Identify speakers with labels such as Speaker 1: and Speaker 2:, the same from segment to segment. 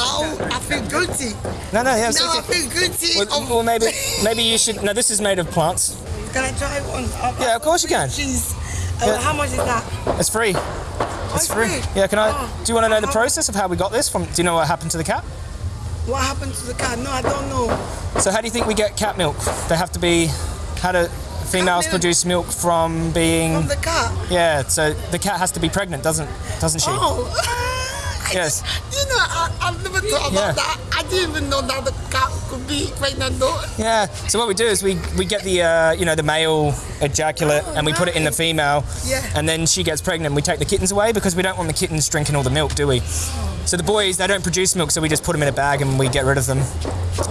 Speaker 1: now I feel guilty.
Speaker 2: No, no, it's
Speaker 1: Now I
Speaker 2: okay.
Speaker 1: feel guilty.
Speaker 2: Well, well, maybe maybe you should. No, this is made of plants.
Speaker 1: Can I try one? Uh,
Speaker 2: Yeah, of course you can.
Speaker 1: Cheese. Uh,
Speaker 2: Yeah.
Speaker 1: How much is that?
Speaker 2: It's free.
Speaker 1: Oh,
Speaker 2: It's free. Yeah. Can I?
Speaker 1: Oh.
Speaker 2: Do you want to know the process of how we got this? From? Do you know what happened to the cat?
Speaker 1: What happened to the cat? No, I don't know.
Speaker 2: So how do you think we get cat milk? They have to be. How do females
Speaker 1: milk?
Speaker 2: produce milk from being?
Speaker 1: From the cat.
Speaker 2: Yeah. So the cat has to be pregnant, doesn't doesn't she?
Speaker 1: Oh.
Speaker 2: Yes.
Speaker 1: You know, I, I've never thought
Speaker 2: Yeah.
Speaker 1: about that. I didn't even know that the cat could be pregnant though.
Speaker 2: Yeah. So what we do is we we get the uh, you know the male ejaculate
Speaker 1: Oh,
Speaker 2: and we put it in the female.
Speaker 1: Yeah.
Speaker 2: And then she gets pregnant. We take the kittens away because we don't want the kittens drinking all the milk, do we? So the boys they don't produce milk, so we just put them in a bag and we get rid of them.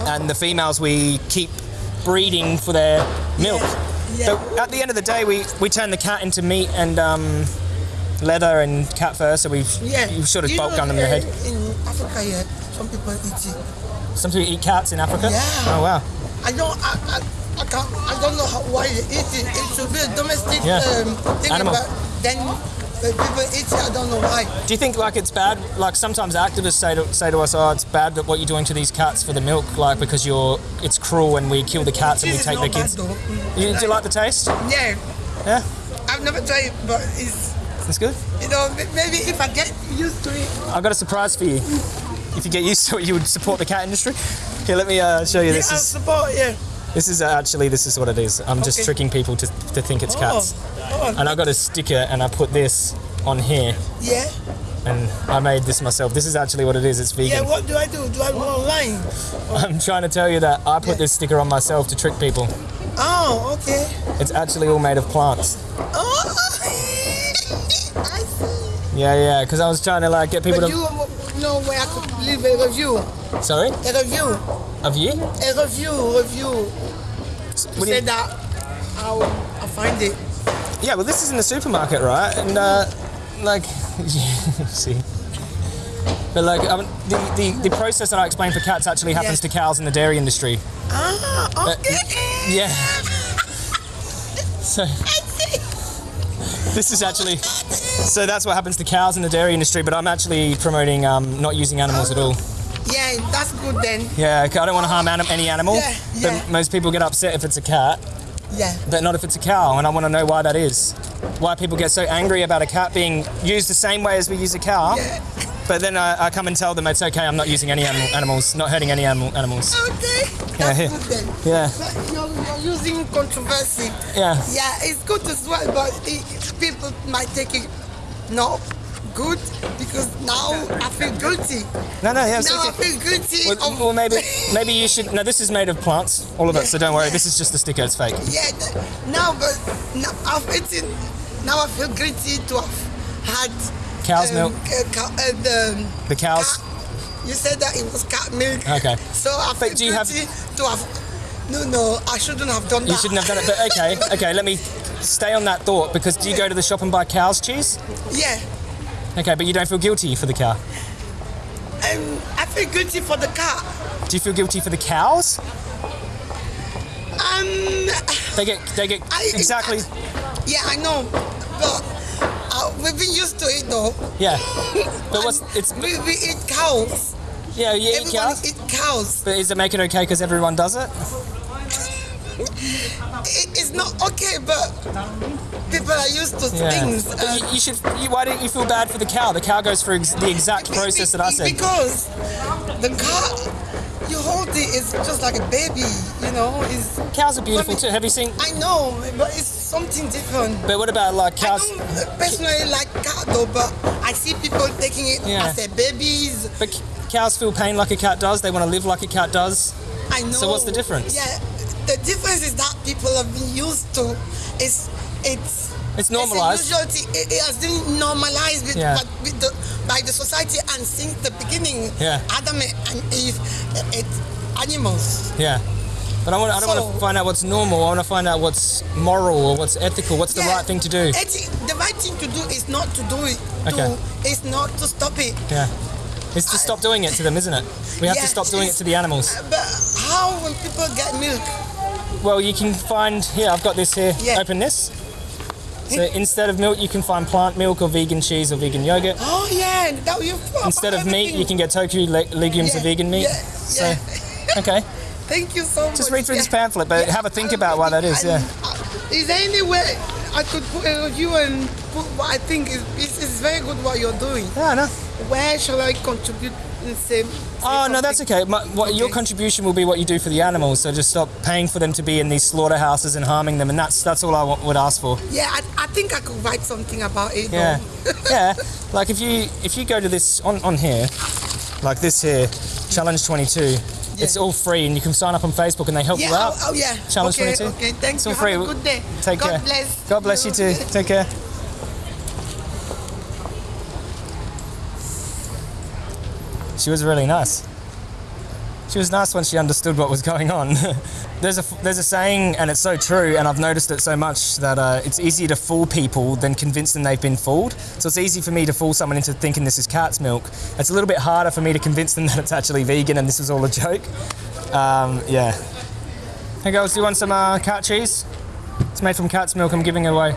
Speaker 2: And the females we keep breeding for their milk.
Speaker 1: Yeah.
Speaker 2: So at the end of the day, we, we turn the cat into meat and um, leather and cat fur. So we've
Speaker 1: Yeah.
Speaker 2: you've sort of
Speaker 1: You
Speaker 2: bulk
Speaker 1: know,
Speaker 2: gun them in your
Speaker 1: uh,
Speaker 2: head.
Speaker 1: In Africa, yeah, some people eat it.
Speaker 2: Some people eat cats in Africa.
Speaker 1: Yeah.
Speaker 2: Oh wow.
Speaker 1: I don't, I, I, I can't, I don't know how, why they eat it. It should be a domestic
Speaker 2: Yeah.
Speaker 1: um, thing,
Speaker 2: Animal.
Speaker 1: but then people eat it. I don't know why.
Speaker 2: Do you think like it's bad? Like sometimes activists say to, say to us, "Oh, it's bad that what you're doing to these cats for the milk, like because you're it's cruel and we kill the cats and we take the kids." You, do you like the taste?
Speaker 1: Yeah,
Speaker 2: Yeah,
Speaker 1: I've never tried it, but it's,
Speaker 2: it's good.
Speaker 1: you know, maybe if I get used to it.
Speaker 2: I've got a surprise for you. If you get used to it, you would support the cat industry. Here, let me uh, show you.
Speaker 1: Yeah,
Speaker 2: This
Speaker 1: I
Speaker 2: is
Speaker 1: support, yeah.
Speaker 2: this is uh, actually this is what it is. I'm just tricking people to, to think it's cats.
Speaker 1: Oh,
Speaker 2: And I got a sticker and I put this on here
Speaker 1: yeah.
Speaker 2: and I made this myself. This is actually what it is. It's vegan.
Speaker 1: Yeah, what do I do? Do I go online?
Speaker 2: I'm trying to tell you that I put this sticker on myself to trick people.
Speaker 1: Oh, okay.
Speaker 2: It's actually all made of plants.
Speaker 1: Oh.
Speaker 2: Yeah, yeah, because I was trying to like get people
Speaker 1: But
Speaker 2: to.
Speaker 1: you know where I could leave a review?
Speaker 2: Sorry,
Speaker 1: A review.
Speaker 2: of you?
Speaker 1: A review, review.
Speaker 2: What do
Speaker 1: Say
Speaker 2: you-
Speaker 1: that I'll, I'll find it.
Speaker 2: Yeah, well, this is in the supermarket, right? And uh, like, see. But like, um, the, the the process that I explained for cats actually happens
Speaker 1: Yeah.
Speaker 2: to cows in the dairy industry.
Speaker 1: Ah, okay.
Speaker 2: Yeah. So this is actually. So that's what happens to cows in the dairy industry, but I'm actually promoting um, not using animals at all.
Speaker 1: Yeah, that's good then.
Speaker 2: Yeah, I don't want to harm anim- any animal.
Speaker 1: Yeah, yeah.
Speaker 2: But most people get upset if it's a cat.
Speaker 1: Yeah.
Speaker 2: but not if it's a cow, and I want to know why that is. Why people get so angry about a cat being used the same way as we use a cow,
Speaker 1: Yeah.
Speaker 2: but then I, I come and tell them it's okay, I'm not using any animal, animals, not hurting any animal, animals.
Speaker 1: Okay.
Speaker 2: Yeah,
Speaker 1: That's good then.
Speaker 2: Yeah,
Speaker 1: But you're, you're using controversy.
Speaker 2: yeah.
Speaker 1: Yeah, it's good as well, but it, people might take it not good because now I feel guilty.
Speaker 2: No, no, yeah.
Speaker 1: Now I feel guilty.
Speaker 2: Well,
Speaker 1: of,
Speaker 2: well, maybe, maybe you should. No, this is made of plants, all of it. So don't worry. This is just a sticker. It's fake.
Speaker 1: yeah, now, but now I've eaten. Now I feel guilty to have had
Speaker 2: Cow's milk.
Speaker 1: uh, cow, uh, the
Speaker 2: The cows.
Speaker 1: cat- You said that it was cat milk.
Speaker 2: Okay.
Speaker 1: So I feel
Speaker 2: But do you have-
Speaker 1: guilty to have. No, no, I shouldn't have done that.
Speaker 2: You shouldn't have done it. But okay, okay. Let me stay on that thought because do you go to the shop and buy cow's cheese?
Speaker 1: Yeah,
Speaker 2: Okay, but you don't feel guilty for the cow.
Speaker 1: um, I feel guilty for the cow.
Speaker 2: Do you feel guilty for the cows?
Speaker 1: Um,
Speaker 2: They get, they get
Speaker 1: I-
Speaker 2: exactly.
Speaker 1: yeah, I know, but uh, we've been used to it though.
Speaker 2: Yeah. But what's it's
Speaker 1: We, we eat cows.
Speaker 2: yeah you eat
Speaker 1: Everyone
Speaker 2: cows.
Speaker 1: eat cows.
Speaker 2: But is it make it okay because everyone does it?
Speaker 1: It, it's not okay, but people are used to
Speaker 2: Yeah.
Speaker 1: things.
Speaker 2: But
Speaker 1: uh,
Speaker 2: you, you should. You, why don't you feel bad for the cow? The cow goes through ex- the exact process that I said.
Speaker 1: Because the cow, you hold it, it's just like a baby, you know. It's,
Speaker 2: Cows are beautiful too. Have you seen?
Speaker 1: I know, but it's something different.
Speaker 2: But what about like cows?
Speaker 1: I
Speaker 2: cows?
Speaker 1: don't personally like cat though, but I see people taking it
Speaker 2: Yeah.
Speaker 1: as their babies.
Speaker 2: But c- cows feel pain like a cat does. They want to live like a cat does.
Speaker 1: I know.
Speaker 2: So what's the difference?
Speaker 1: Yeah, the difference is that people have been used to. It's it's.
Speaker 2: It's normalized.
Speaker 1: It's. It, it has been normalized with,
Speaker 2: Yeah.
Speaker 1: but with the, by the society and since the beginning.
Speaker 2: Yeah.
Speaker 1: Adam and Eve, uh, it's animals.
Speaker 2: Yeah. But I, want, I don't want to find out what's normal. I want to find out what's moral or what's ethical. What's the right thing to do?
Speaker 1: The right thing to do is not to do it.
Speaker 2: Okay.
Speaker 1: To, it's not to stop it.
Speaker 2: Yeah. It's to stop doing it to them, isn't it? We have to stop doing it to the animals.
Speaker 1: But how when people get milk?
Speaker 2: Well, you can find here. I've got this here.
Speaker 1: Yeah.
Speaker 2: Open this. So instead of milk, you can find plant milk or vegan cheese or vegan yogurt.
Speaker 1: Oh yeah, that you
Speaker 2: Instead of meat, you can get tofu, le- legumes or vegan meat.
Speaker 1: yeah,
Speaker 2: So,
Speaker 1: yeah.
Speaker 2: okay,
Speaker 1: Thank you so much.
Speaker 2: just read through this pamphlet, but have a think about why that is. Yeah.
Speaker 1: Is there any way I could put uh, a review and put what I think is this is very good what you're doing?
Speaker 2: Yeah, no.
Speaker 1: Where shall I contribute and
Speaker 2: Oh no, that's okay. My, what, Your contribution will be what you do for the animals. So just stop paying for them to be in these slaughterhouses and harming them, and that's that's all I would ask for.
Speaker 1: Yeah, I, I think I could write something about it.
Speaker 2: Yeah, yeah. Like if you if you go to this on on here, like this here, Challenge Twenty Two. It's all free, and you can sign up on Facebook, and they help
Speaker 1: Yeah,
Speaker 2: you out.
Speaker 1: oh, oh, yeah.
Speaker 2: Challenge
Speaker 1: okay,
Speaker 2: 22.
Speaker 1: Okay, thanks.
Speaker 2: It's all free.
Speaker 1: Have a good day.
Speaker 2: Take
Speaker 1: God
Speaker 2: care.
Speaker 1: bless.
Speaker 2: God bless you too. Take care. She was really nice. She was nice when she understood what was going on. there's a there's a saying, and it's so true, and I've noticed it so much that uh, it's easier to fool people than convince them they've been fooled. So it's easy for me to fool someone into thinking this is cat's milk. It's a little bit harder for me to convince them that it's actually vegan and this is all a joke. Um, yeah. Hey girls, do you want some uh, cat cheese? It's made from cat's milk. I'm giving it away.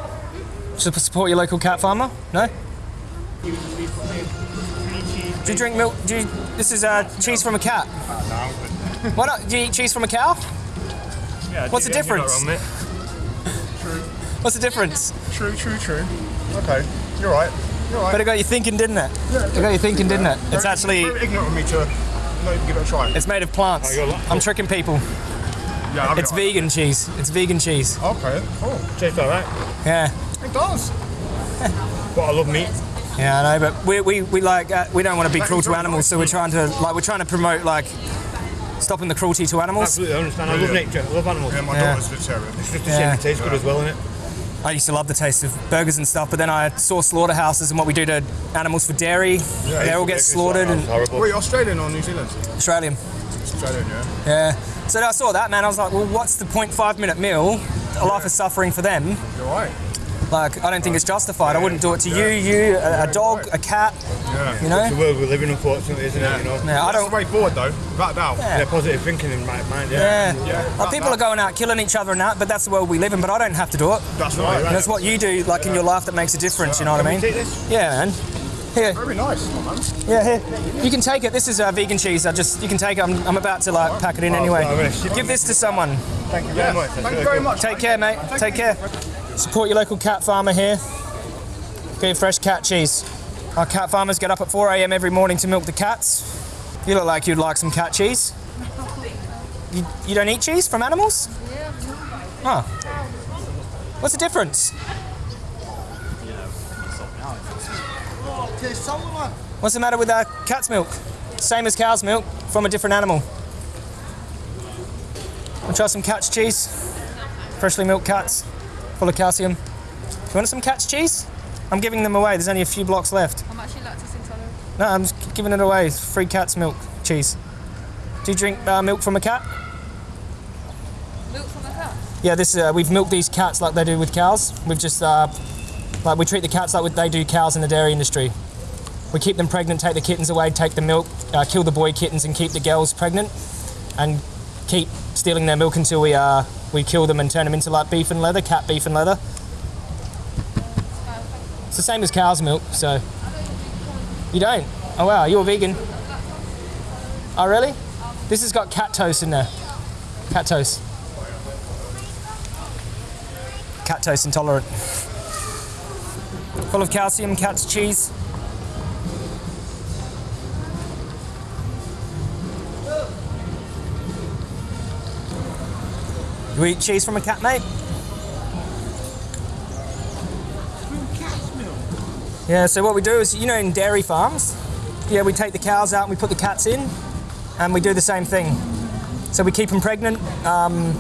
Speaker 2: Should support your local cat farmer? No. Do you drink milk? Do you, this is uh, cheese from a cat. No. Why not? Do you eat cheese from a cow?
Speaker 3: Yeah,
Speaker 2: What's the
Speaker 3: yeah,
Speaker 2: difference?
Speaker 3: wrong, mate.
Speaker 2: What's the difference?
Speaker 3: True, true, true. Okay, you're right. You're right.
Speaker 2: But it got you thinking, didn't it? It got you thinking, didn't it? It's actually
Speaker 3: very ignorant of me to not give it a try.
Speaker 2: it's made of plants.
Speaker 3: Oh,
Speaker 2: I'm tricking people.
Speaker 3: yeah,
Speaker 2: It's
Speaker 3: right.
Speaker 2: vegan cheese. It's vegan cheese.
Speaker 3: Okay, cool. Tastes alright.
Speaker 2: Yeah.
Speaker 3: It does. but I love meat.
Speaker 2: Yeah, I know, but we, we, we like uh, we don't want to be cruel to animals, so we're trying to like we're trying to promote like stopping the cruelty to animals.
Speaker 3: Absolutely, I understand. I love nature. I love animals.
Speaker 4: Yeah, my
Speaker 2: Yeah.
Speaker 4: daughter's vegetarian.
Speaker 3: It's just a
Speaker 2: Yeah.
Speaker 3: shame it tastes good as well, isn't it?
Speaker 2: I used to love the taste of burgers and stuff, but then I saw slaughterhouses and what we do to animals for dairy. Yeah, they all get slaughtered
Speaker 3: like-
Speaker 2: and
Speaker 3: horrible.
Speaker 4: Were you Australian or New Zealand?
Speaker 2: Australian.
Speaker 4: Australian, yeah.
Speaker 2: Yeah. So I saw that man. I was like, well, what's the 0.5 minute meal? A life of suffering for them.
Speaker 4: You're right.
Speaker 2: Like, I don't think it's justified. I wouldn't do it to you, you, a, a dog, a cat.
Speaker 4: Yeah.
Speaker 2: You know?
Speaker 3: It's the world we live in, unfortunately, isn't it? You know?
Speaker 2: Yeah, I don't.
Speaker 4: the way forward, though, without a doubt.
Speaker 2: Yeah.
Speaker 3: Yeah, positive thinking in my mind. Yeah.
Speaker 2: Yeah.
Speaker 4: Yeah.
Speaker 2: Like, people are going out killing each other and that, but that's the world we live in. But I don't have to do it.
Speaker 4: That's right.
Speaker 2: And it's what you do, like in your life, that makes a difference. You know what I mean?
Speaker 3: Take this.
Speaker 2: Yeah, man. Here,
Speaker 4: Very nice, man.
Speaker 2: yeah, here. You can take it. This is uh, vegan cheese. I just, you can take it. I'm, I'm about to like pack it in anyway.
Speaker 3: I'm gonna ship
Speaker 2: Give this to someone.
Speaker 3: Thank you
Speaker 4: Yeah.
Speaker 3: very much.
Speaker 4: Thank you very much.
Speaker 2: Take care, mate. Take care. Support your local cat farmer here. Get your fresh cat cheese. Our cat farmers get up at 4 a.m. every morning to milk the cats. You look like you'd like some cat cheese. You, you don't eat cheese from animals? Oh. What's the difference? What's the matter with our cat's milk? Same as cow's milk from a different animal. Wanna try some cat's cheese? Freshly milked cats, full of calcium. You want some cat's cheese? I'm giving them away. There's only a few blocks left.
Speaker 5: I'm actually lactose intolerant.
Speaker 2: No, I'm just giving it away. It's free cat's milk cheese. Do you drink uh, milk from a cat?
Speaker 5: Milk from a cat.
Speaker 2: Yeah, this uh, we've milked these cats like they do with cows. We've just uh, like we treat the cats like they do cows in the dairy industry. We keep them pregnant, take the kittens away, take the milk, uh, kill the boy kittens, and keep the girls pregnant, and keep stealing their milk until we uh, we kill them and turn them into like beef and leather, cat beef and leather. It's the same as cow's milk, so you don't. Oh wow, you're a vegan. Oh really? This has got cat toast in there. Cat toast. Cat toast intolerant. Full of calcium, cat's cheese. You eat cheese from a cat, mate? Yeah, so what we do is, you know, in dairy farms, yeah, we take the cows out and we put the cats in, and we do the same thing. So we keep them pregnant, um,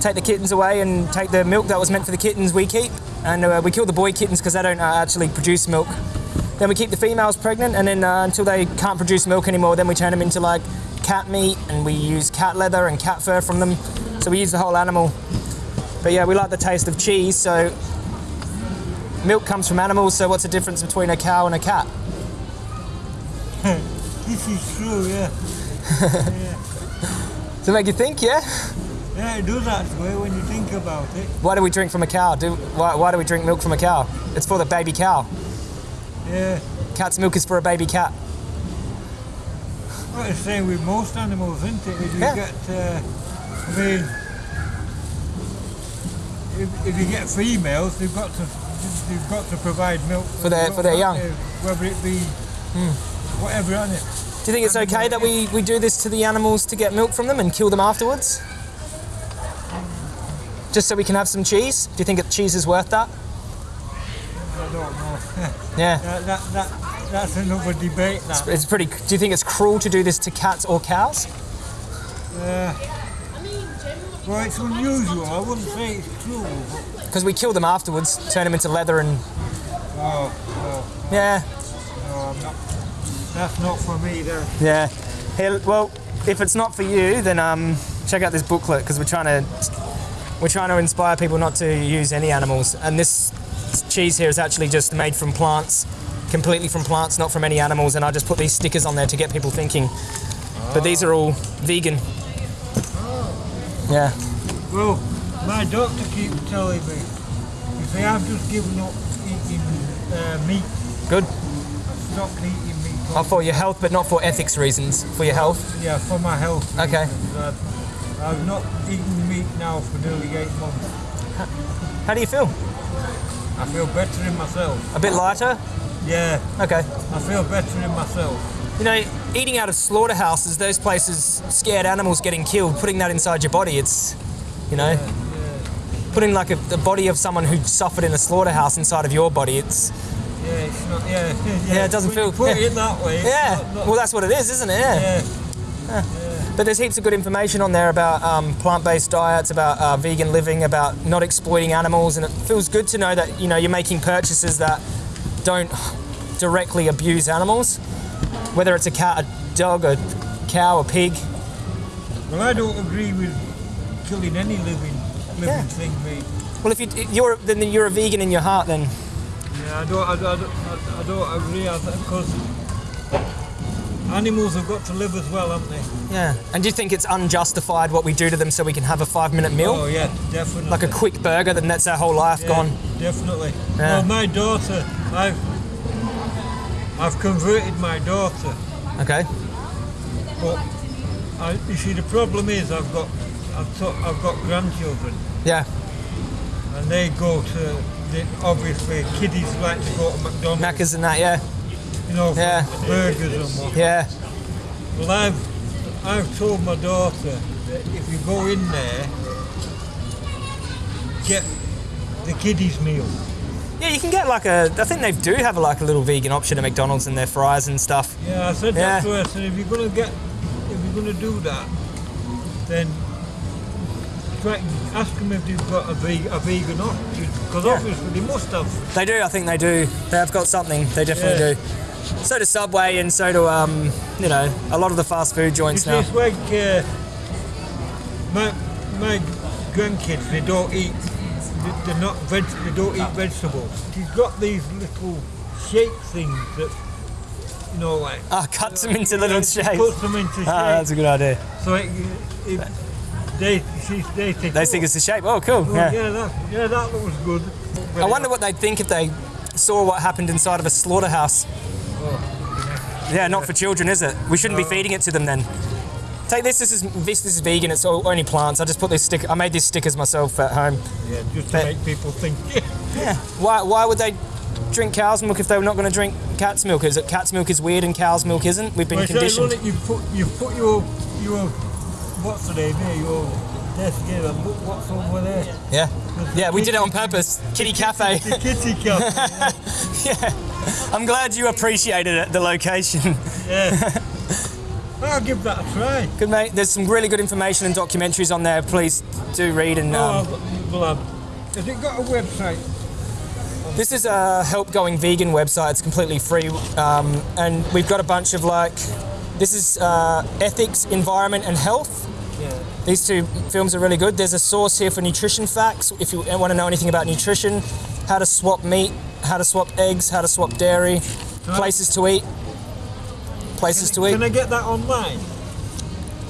Speaker 2: take the kittens away, and take the milk that was meant for the kittens we keep, and uh, we kill the boy kittens because they don't uh, actually produce milk. Then we keep the females pregnant, and then uh, until they can't produce milk anymore, then we turn them into like cat meat, and we use cat leather and cat fur from them. So we use the whole animal. But yeah, we like the taste of cheese, so milk comes from animals. So what's the difference between a cow and a cat?
Speaker 6: This is true, yeah.
Speaker 2: Does it make you think? Yeah.
Speaker 6: Yeah, it does actually when you think about it.
Speaker 2: Why do we drink from a cow? Do why, why do we drink milk from a cow? It's for the baby cow.
Speaker 6: Yeah.
Speaker 2: Cat's milk is for a baby cat.
Speaker 6: Well, it's the same with most animals, isn't it? If you
Speaker 2: Yeah.
Speaker 6: get, uh, I mean, if, if you get females, they've got to they've got to provide milk
Speaker 2: For their- for their young. Hmm.
Speaker 6: uh, whether it be whatever on it.
Speaker 2: Do you think it's okay that we, we do this to the animals to get milk from them and kill them afterwards? Just so we can have some cheese? Do you think cheese is worth that?
Speaker 6: I don't know.
Speaker 2: Yeah.
Speaker 6: that, that, that, that's another debate. That.
Speaker 2: It's pretty. Do you think it's cruel to do this to cats or cows?
Speaker 6: Uh, well, it's unusual. I wouldn't say it's cruel.
Speaker 2: Because we kill them afterwards, turn them into leather and.
Speaker 6: oh,
Speaker 2: Yeah,
Speaker 6: no, no, I'm not. That's not for me. There.
Speaker 2: yeah. Here, well, if it's not for you, then um, check out this booklet because we're trying to we're trying to inspire people not to use any animals. And this cheese here is actually just made from plants, completely from plants, not from any animals. And I just put these stickers on there to get people thinking. But these are all vegan. Yeah.
Speaker 6: Well, my doctor keeps telling me, if see, I've just given up eating uh, meat.
Speaker 2: Good.
Speaker 6: I've eating meat.
Speaker 2: Oh, for your health, but not for ethics reasons. For your health.
Speaker 6: Yeah, for my health.
Speaker 2: Okay.
Speaker 6: I've, I've not eaten meat now for nearly eight months.
Speaker 2: How do you feel?
Speaker 6: I feel better in myself.
Speaker 2: A bit lighter?
Speaker 6: Yeah,
Speaker 2: Okay.
Speaker 6: I feel better in myself.
Speaker 2: You know, eating out of slaughterhouses, those places, scared animals getting killed, putting that inside your body, it's, you know, putting like a, the body of someone who suffered in a slaughterhouse inside of your body, it's,
Speaker 6: Yeah, it's not. Yeah,
Speaker 2: Yeah, it doesn't feel-
Speaker 6: put
Speaker 2: yeah.
Speaker 6: it that way.
Speaker 2: yeah,
Speaker 6: not- not-
Speaker 2: well, that's what it is, isn't it? Yeah.
Speaker 6: yeah.
Speaker 2: But there's heaps of good information on there about um, plant-based diets, about uh, vegan living, about not exploiting animals, and it feels good to know that you know you're making purchases that don't directly abuse animals, whether it's a cat, a dog, a cow, a pig.
Speaker 6: Well, I don't agree with killing any living living
Speaker 2: Yeah.
Speaker 6: thing, mate.
Speaker 2: Well, if you, you're then you're a vegan in your heart, then
Speaker 6: Yeah, I don't, I, I, don't- I don't agree because animals have got to live as well, haven't they?
Speaker 2: yeah. And do you think it's unjustified what we do to them so we can have a five-minute meal,
Speaker 6: Oh yeah, definitely.
Speaker 2: like a quick burger? Then that's our whole life
Speaker 6: Yeah,
Speaker 2: gone.
Speaker 6: Definitely.
Speaker 2: Yeah.
Speaker 6: Well, my daughter, I've I've converted my daughter,
Speaker 2: Okay.
Speaker 6: but I, you see the problem is I've got I've, I've got grandchildren
Speaker 2: Yeah.
Speaker 6: and they go to the, obviously kiddies like to go to McDonald's,
Speaker 2: Macca's and that. Yeah.
Speaker 6: You know,
Speaker 2: Yeah.
Speaker 6: burgers and what.
Speaker 2: Yeah.
Speaker 6: Well, I've I've told my daughter that if you go in there, get the kiddies meal.
Speaker 2: Yeah, you can get like a. I think they do have a, like a little vegan option at McDonald's and their fries and stuff.
Speaker 6: Yeah, I said
Speaker 2: Yeah.
Speaker 6: that to her. I said if you're gonna get, if you're gonna do that, then try ask them if they've got a, veg, a vegan option because
Speaker 2: Yeah.
Speaker 6: obviously they must have.
Speaker 2: They do. I think they do. They have got something. They definitely
Speaker 6: Yeah.
Speaker 2: do. So do Subway and so do um, you know, a lot of the fast food joints now.
Speaker 6: it's like uh, my my grandkids. They don't eat. they- They're not veg. They don't eat vegetables. She's got these little shape things that you know like.
Speaker 2: Ah, cuts them into little shapes.
Speaker 6: Puts them into shape.
Speaker 2: Ah, that's a good idea.
Speaker 6: so it, it, they, they think.
Speaker 2: They
Speaker 6: oh,
Speaker 2: think it's a shape. Oh, cool.
Speaker 6: Well,
Speaker 2: Yeah.
Speaker 6: yeah. that, yeah, that looks good.
Speaker 2: I wonder what they'd think if they saw what happened inside of a slaughterhouse. Yeah, not for children, is it? We shouldn't be feeding it to them then. Take this. This is this, this is vegan. It's all, only plants. I just put this stick. I made these stickers myself at home.
Speaker 6: Yeah, just to
Speaker 2: But-
Speaker 6: make people think.
Speaker 2: Yeah. Why, why would they drink cow's milk if they were not going to drink cat's milk? Is it cat's milk is weird and cow's milk isn't? We've been
Speaker 6: Well,
Speaker 2: conditioned.
Speaker 6: It, you put you put your your what's the name here? Your desk here. what's over there.
Speaker 2: Yeah. Yeah, we did it on purpose. Kitty Cafe.
Speaker 6: The kitty cafe.
Speaker 2: yeah. I'm glad you appreciated it, the location.
Speaker 6: yeah. I'll give that a try.
Speaker 2: Good mate. There's some really good information and documentaries on there. Please do read and.
Speaker 6: Oh,
Speaker 2: Um,
Speaker 6: I've- well, has it got a website?
Speaker 2: This is a help going vegan website. It's completely free, um, and we've got a bunch of like. This is uh, ethics, environment, and health.
Speaker 6: Yeah.
Speaker 2: These two films are really good. There's a source here for nutrition facts. If you want to know anything about nutrition, how to swap meat, how to swap eggs, how to swap dairy, places to eat, places to eat.
Speaker 6: Can I get that online?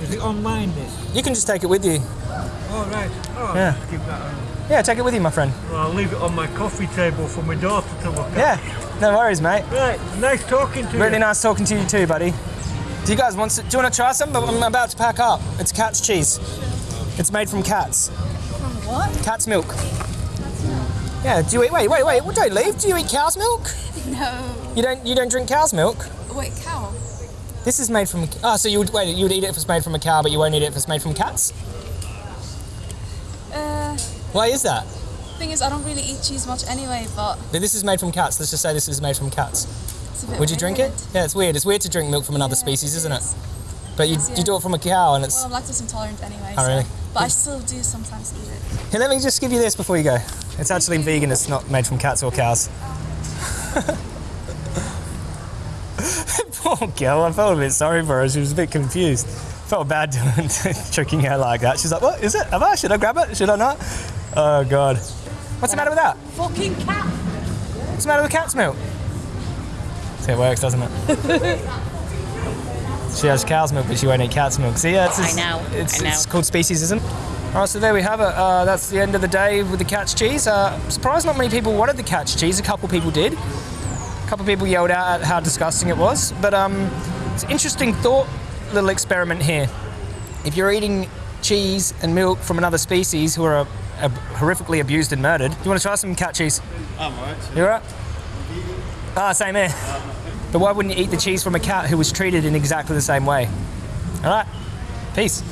Speaker 6: Is it online? This.
Speaker 2: You can just take it with you.
Speaker 6: All right. Oh,
Speaker 2: Yeah.
Speaker 6: keep that on.
Speaker 2: Yeah, take it with you, my friend.
Speaker 6: Well, I'll leave it on my coffee table for my daughter to look at.
Speaker 2: Yeah, no worries, mate.
Speaker 6: Right. Nice talking to
Speaker 2: Really
Speaker 6: you.
Speaker 2: Really nice talking to you too, buddy. Do you guys want? To, do you want to try some? I'm about to pack up. It's cat's cheese. It's made from cats.
Speaker 5: From what?
Speaker 2: Cat's milk. Yeah. Do you eat? Wait, wait, wait. Well, don't leave. Do you eat cow's milk?
Speaker 5: No.
Speaker 2: You don't. You don't drink cow's milk.
Speaker 5: Wait, cow?
Speaker 2: This is made from. Oh, so you would wait. You would eat it if it's made from a cow, but you won't eat it if it's made from cats.
Speaker 5: Uh,
Speaker 2: Why is that?
Speaker 5: thing is, I don't really eat cheese much anyway, but
Speaker 2: But This is made from cats. Let's just say this is made from cats.
Speaker 5: it's a bit
Speaker 2: Would you drink it? Yeah, it's weird. It's weird to drink milk from another
Speaker 5: Yeah,
Speaker 2: species, isn't it? But you,
Speaker 5: Yes,
Speaker 2: you do it from a cow, and it's.
Speaker 5: Well, I'm lactose intolerant anyway.
Speaker 2: Oh,
Speaker 5: so-
Speaker 2: really?
Speaker 5: But I still do sometimes eat it.
Speaker 2: Here, let me just give you this before you go. It's actually vegan. It's not made from cats or cows. Poor girl. I felt a bit sorry for her. She was a bit confused. Felt bad doing tricking her like that. She's like, "What is it? Have I? Should I grab it? Should I not?" Oh God. What's the matter with that?
Speaker 5: Fucking cat!
Speaker 2: What's the matter with cat's milk? See, it works, doesn't it? she has cow's milk, but she won't eat cat's milk. See, yeah, it's,
Speaker 7: I
Speaker 2: it's,
Speaker 7: know,
Speaker 2: It's,
Speaker 7: I know.
Speaker 2: it's called speciesism. All right, so there we have it. Uh, that's the end of the day with the cat's cheese. Uh, surprised not many people wanted the cat's cheese. A couple people did. A couple people yelled out at how disgusting it was. But um, it's an interesting thought, little experiment here. If you're eating cheese and milk from another species who are uh, ab- horrifically abused and murdered, do you want to try some cat cheese?
Speaker 4: I'm alright.
Speaker 2: You alright? Ah, same here. But why wouldn't you eat the cheese from a cat who was treated in exactly the same way? Alright, peace.